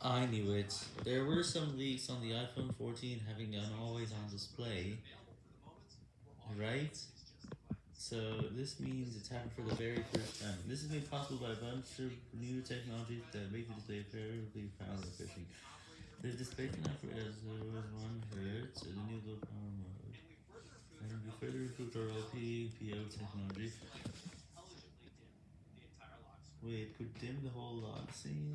I knew it. There were some leaks on the iPhone 14 having an always on display, right? So this means it's happened for the very first time. This is made possible by a bunch of new technologies that make the display fairly power efficient. The display can operate as low as 1 Hz, and the new low power mode. And we further improved our LTPO technology. Wait, could dim the whole lock screen?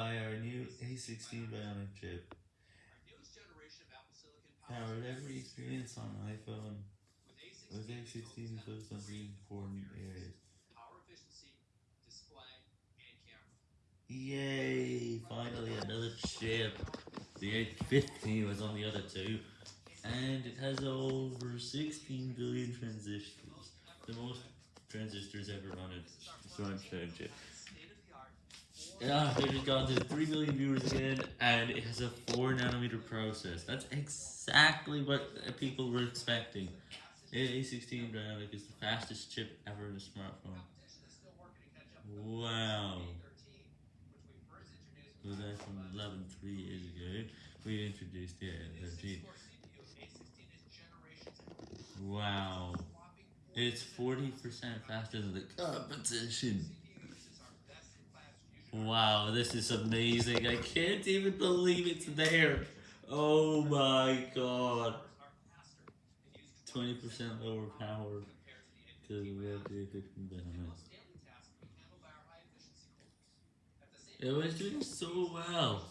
By our new A16 Bionic chip. Powered every experience on iPhone with A16 focused on three important areas. Yay! Finally another chip. The A15 was on the other two. And it has over 16 billion transistors. The most transistors ever on a smartphone chip. Yeah, they just got to 3 million viewers again, and it has a 4 nanometer process. That's exactly what people were expecting. A16 Bionic is the fastest chip ever in a smartphone. Wow. Was that from 11 3 years ago? We introduced the A13. Wow. It's 40% faster than the competition. Wow, this is amazing. I can't even believe it's there. Oh my god. 20% lower power to the 15 It was doing so well.